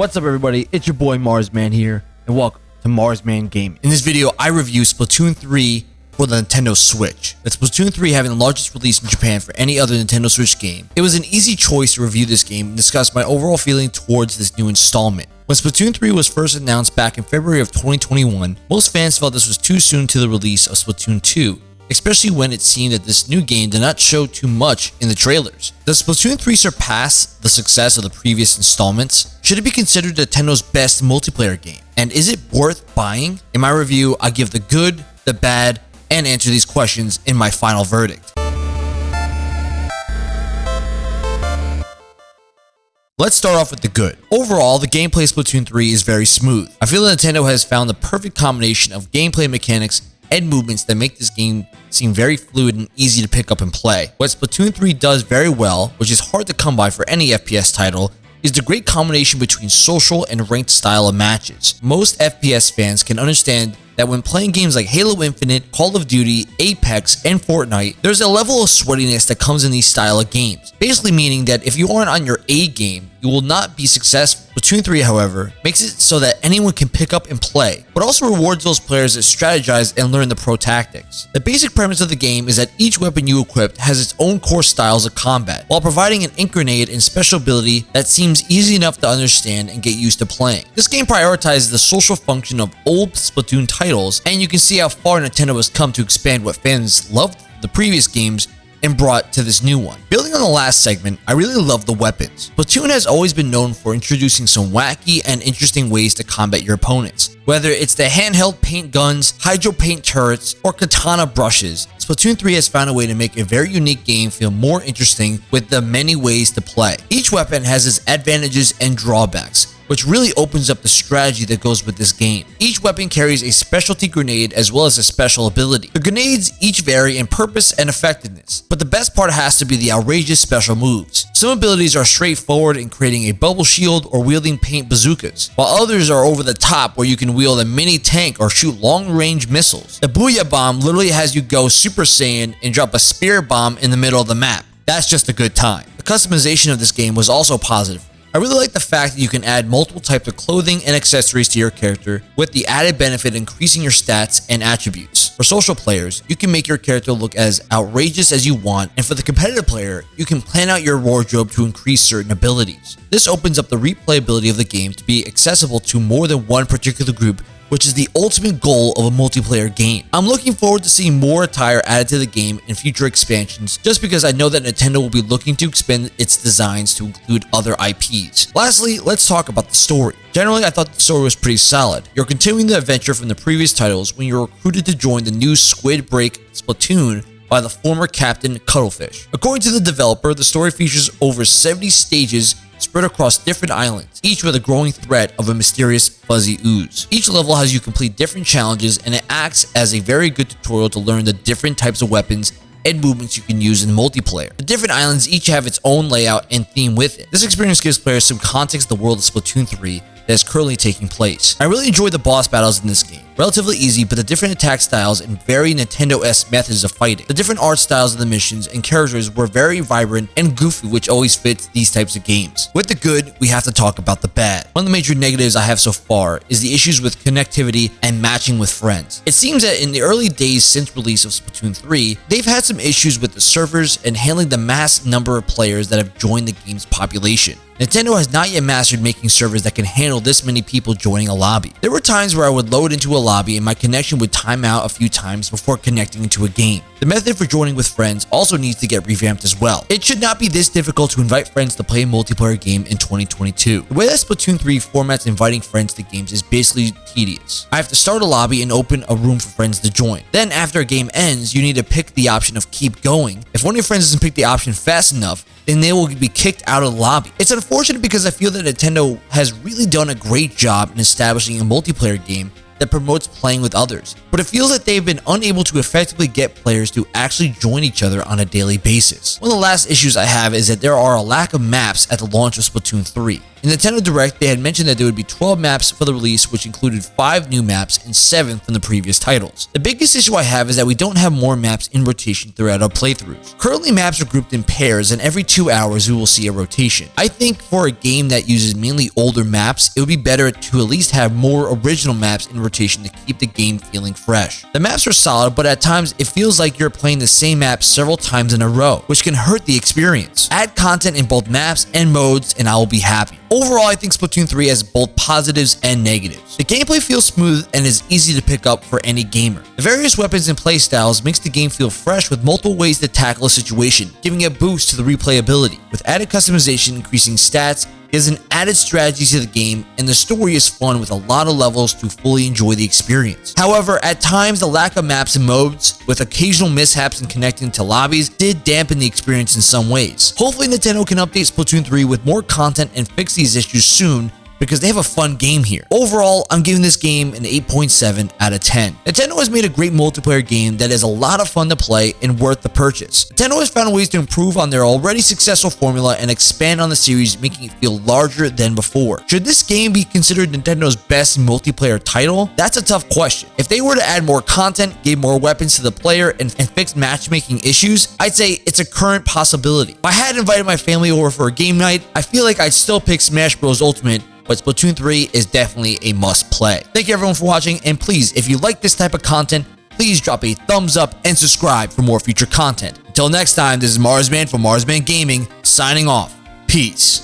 What's up everybody, it's your boy Marsman here, and welcome to Marsman Gaming. In this video, I review Splatoon 3 for the Nintendo Switch. With Splatoon 3 having the largest release in Japan for any other Nintendo Switch game, it was an easy choice to review this game and discuss my overall feeling towards this new installment. When Splatoon 3 was first announced back in February of 2021, most fans felt this was too soon to the release of Splatoon 2, especially when it seemed that this new game did not show too much in the trailers. Does Splatoon 3 surpass the success of the previous installments? Should it be considered Nintendo's best multiplayer game? And is it worth buying? In my review, I give the good, the bad, and answer these questions in my final verdict. Let's start off with the good. Overall, the gameplay of Splatoon 3 is very smooth. I feel that Nintendo has found the perfect combination of gameplay mechanics and movements that make this game seem very fluid and easy to pick up and play. What Splatoon 3 does very well, which is hard to come by for any FPS title, is the great combination between social and ranked style of matches. Most FPS fans can understand that when playing games like Halo Infinite, Call of Duty, Apex, and Fortnite, there's a level of sweatiness that comes in these style of games. Basically meaning that if you aren't on your A game, you will not be successful. Splatoon 3, however, makes it so that anyone can pick up and play, but also rewards those players that strategize and learn the pro tactics. The basic premise of the game is that each weapon you equip has its own core styles of combat, while providing an ink grenade and special ability that seems easy enough to understand and get used to playing. This game prioritizes the social function of old Splatoon titles, and you can see how far Nintendo has come to expand what fans loved the previous games and brought to this new one. Building on the last segment, I really love the weapons. Splatoon has always been known for introducing some wacky and interesting ways to combat your opponents. Whether it's the handheld paint guns, hydro paint turrets, or katana brushes, Splatoon 3 has found a way to make a very unique game feel more interesting with the many ways to play. Each weapon has its advantages and drawbacks, which really opens up the strategy that goes with this game. Each weapon carries a specialty grenade as well as a special ability. The grenades each vary in purpose and effectiveness, but the best part has to be the outrageous special moves. Some abilities are straightforward in creating a bubble shield or wielding paint bazookas, while others are over the top where you can wield a mini tank or shoot long-range missiles. The Booyah Bomb literally has you go Super Saiyan and drop a spear bomb in the middle of the map. That's just a good time. The customization of this game was also positive. I really like the fact that you can add multiple types of clothing and accessories to your character with the added benefit increasing your stats and attributes. For social players, you can make your character look as outrageous as you want and for the competitive player, you can plan out your wardrobe to increase certain abilities. This opens up the replayability of the game to be accessible to more than one particular group which is the ultimate goal of a multiplayer game. I'm looking forward to seeing more attire added to the game in future expansions, just because I know that Nintendo will be looking to expand its designs to include other IPs. Lastly, let's talk about the story. Generally, I thought the story was pretty solid. You're continuing the adventure from the previous titles when you're recruited to join the new Squidbeak Splatoon by the former captain Cuttlefish. According to the developer, the story features over 70 stages spread across different islands, each with a growing threat of a mysterious fuzzy ooze. Each level has you complete different challenges and it acts as a very good tutorial to learn the different types of weapons and movements you can use in multiplayer. The different islands each have its own layout and theme with it. This experience gives players some context to the world of Splatoon 3 that is currently taking place. I really enjoy the boss battles in this game. Relatively easy, but the different attack styles and very Nintendo-esque methods of fighting. The different art styles of the missions and characters were very vibrant and goofy, which always fits these types of games. With the good, we have to talk about the bad. One of the major negatives I have so far is the issues with connectivity and matching with friends. It seems that in the early days since release of Splatoon 3, they've had some issues with the servers and handling the mass number of players that have joined the game's population. Nintendo has not yet mastered making servers that can handle this many people joining a lobby. There were times where I would load into a lobby and my connection would time out a few times before connecting into a game. The method for joining with friends also needs to get revamped as well. It should not be this difficult to invite friends to play a multiplayer game in 2022. The way that Splatoon 3 formats inviting friends to games is basically tedious. I have to start a lobby and open a room for friends to join. Then after a game ends, you need to pick the option of keep going. If one of your friends doesn't pick the option fast enough, then they will be kicked out of the lobby. It's unfortunate because I feel that Nintendo has really done a great job in establishing a multiplayer game that promotes playing with others, but it feels that they've been unable to effectively get players to actually join each other on a daily basis. One of the last issues I have is that there are a lack of maps at the launch of Splatoon 3. In Nintendo Direct, they had mentioned that there would be 12 maps for the release, which included 5 new maps and 7 from the previous titles. The biggest issue I have is that we don't have more maps in rotation throughout our playthroughs. Currently, maps are grouped in pairs, and every 2 hours we will see a rotation. I think for a game that uses mainly older maps, it would be better to at least have more original maps in rotation to keep the game feeling fresh. The maps are solid, but at times it feels like you're playing the same map several times in a row, which can hurt the experience. Add content in both maps and modes, and I will be happy. Overall, I think Splatoon 3 has both positives and negatives. The gameplay feels smooth and is easy to pick up for any gamer. The various weapons and playstyles makes the game feel fresh with multiple ways to tackle a situation, giving a boost to the replayability. With added customization, increasing stats, there's an added strategy to the game, and the story is fun with a lot of levels to fully enjoy the experience. However, at times the lack of maps and modes, with occasional mishaps in connecting to lobbies, did dampen the experience in some ways. Hopefully Nintendo can update Splatoon 3 with more content and fix these issues soon because they have a fun game here. Overall, I'm giving this game an 8.7 out of 10. Nintendo has made a great multiplayer game that is a lot of fun to play and worth the purchase. Nintendo has found ways to improve on their already successful formula and expand on the series, making it feel larger than before. Should this game be considered Nintendo's best multiplayer title? That's a tough question. If they were to add more content, give more weapons to the player, and, and fix matchmaking issues, I'd say it's a current possibility. If I had invited my family over for a game night, I feel like I'd still pick Smash Bros. Ultimate but Splatoon 3 is definitely a must play. Thank you everyone for watching, and please, if you like this type of content, please drop a thumbs up and subscribe for more future content. Until next time, this is Marsman from Marsman Gaming, signing off. Peace.